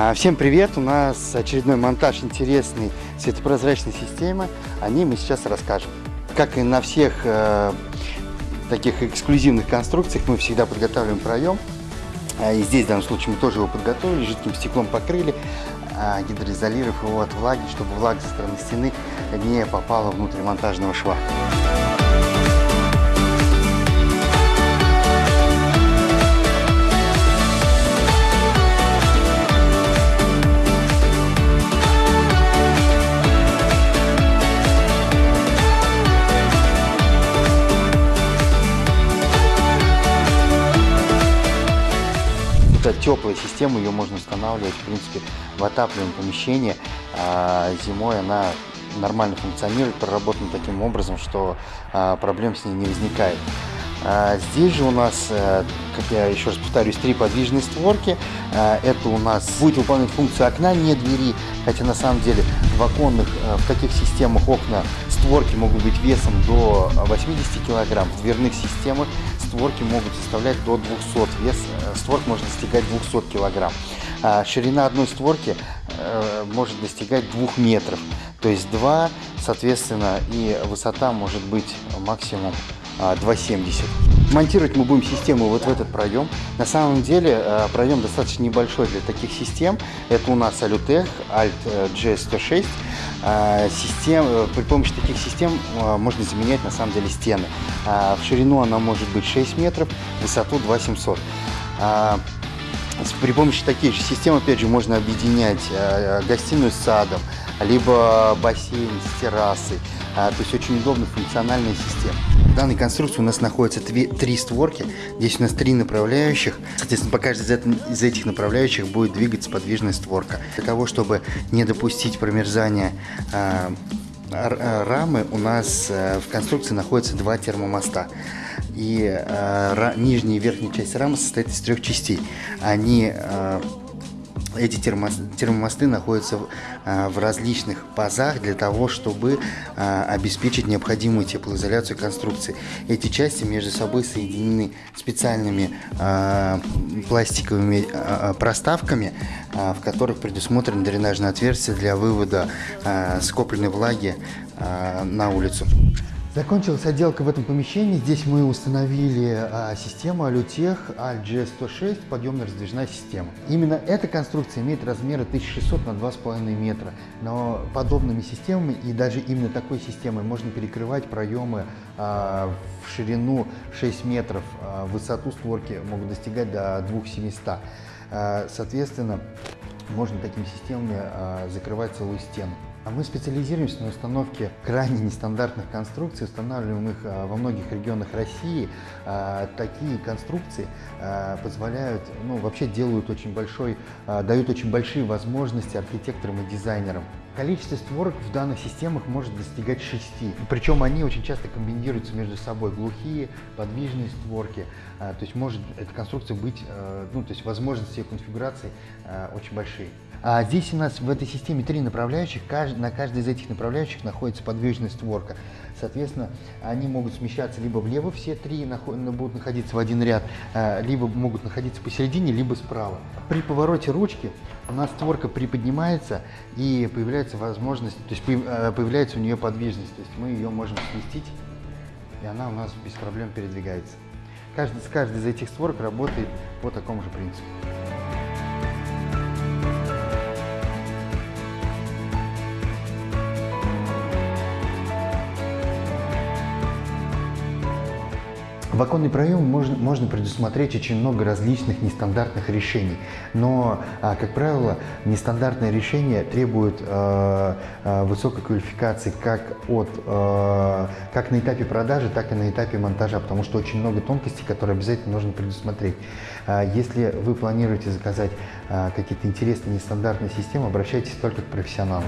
А, Всем привет! У нас очередной монтаж интересной светопрозрачной системы. О ней мы сейчас расскажем. Как и на всех э, таких эксклюзивных конструкциях, мы всегда подготавливаем проем. А, И здесь в данном случае мы тоже его подготовили, жидким стеклом покрыли, а, гидроизолировав его от влаги, чтобы влага со стороны стены не попала внутрь монтажного шва. Теплая система, ее можно устанавливать, в принципе, в отапливаемом помещении. А зимой она нормально функционирует, проработана таким образом, что а, проблем с ней не возникает. А, Здесь же у нас, э, как я еще раз повторюсь, три подвижные створки. А, Это у нас будет выполнять функцию окна, не двери, хотя на самом деле в оконных, э, в таких системах окна створки могут быть весом до 80 килограмм, в дверных системах створки могут составлять до 200, вес э, створк может достигать 200 килограмм. А Ширина одной створки э, может достигать 2 метров, то есть 2, соответственно, и высота может быть максимум а, 2,70. Монтировать мы будем систему вот в этот проем. На самом деле э, проем достаточно небольшой для таких систем. Это у нас Alutech Alt G106. А, Систем, э, при помощи таких систем э, можно заменять на самом деле стены. А, В ширину она может быть 6 метров, в высоту 2,700. А, с- При помощи таких же систем, опять же, можно объединять э, гостиную с садом, либо бассейн с террасой. А, То есть очень удобная функциональная система. Данной конструкции у нас находятся две- три створки. Здесь у нас три направляющих. Соответственно, по каждой из эт- из этих направляющих будет двигаться подвижная створка. Для того, чтобы не допустить промерзания а, рамы, у нас э, в конструкции находятся два термомоста. И э, нижняя и верхняя часть рамы состоит из трех частей. Они э, эти термомосты находятся в, а, в различных пазах для того, чтобы а, обеспечить необходимую теплоизоляцию конструкции. Эти части между собой соединены специальными а, пластиковыми проставками, в которых предусмотрено дренажное отверстие для вывода скопленной влаги на улицу. Закончилась отделка в этом помещении. Здесь мы установили а, систему Alutech ALG106, подъемная раздвижная система. Именно эта конструкция имеет размеры 1600 на 2,5 метра. Но подобными системами и даже именно такой системой можно перекрывать проемы а, в ширину 6 метров, а, высоту створки могут достигать до 2700. А, соответственно, можно такими системами а, закрывать целую стену. А Мы специализируемся на установке крайне нестандартных конструкций, устанавливаем их а, во многих регионах России. А, Такие конструкции позволяют, ну, вообще делают очень большой, дают очень большие возможности архитекторам и дизайнерам. Количество створок в данных системах может достигать 6. Причем они очень часто комбинируются между собой. Глухие, подвижные створки. А, То есть может эта конструкция быть, э, ну, то есть возможности ее конфигурации э, очень большие. А здесь у нас в этой системе три направляющих. На каждой из этих направляющих находится подвижная створка. Соответственно, они могут смещаться либо влево, все три будут находиться в один ряд, э, либо могут находиться посередине, либо справа. При повороте ручки у нас створка приподнимается и появляется возможность, то есть э, появляется у нее подвижность. То есть мы ее можем сместить, и она у нас без проблем передвигается. Каждый, с каждой из этих створок работает по такому же принципу. В оконный проем можно, можно предусмотреть очень много различных нестандартных решений, но, а, как правило, нестандартные решения требуют э, э, высокой квалификации как, от, э, как на этапе продажи, так и на этапе монтажа, потому что очень много тонкостей, которые обязательно нужно предусмотреть. А, Если вы планируете заказать а, какие-то интересные нестандартные системы, обращайтесь только к профессионалам.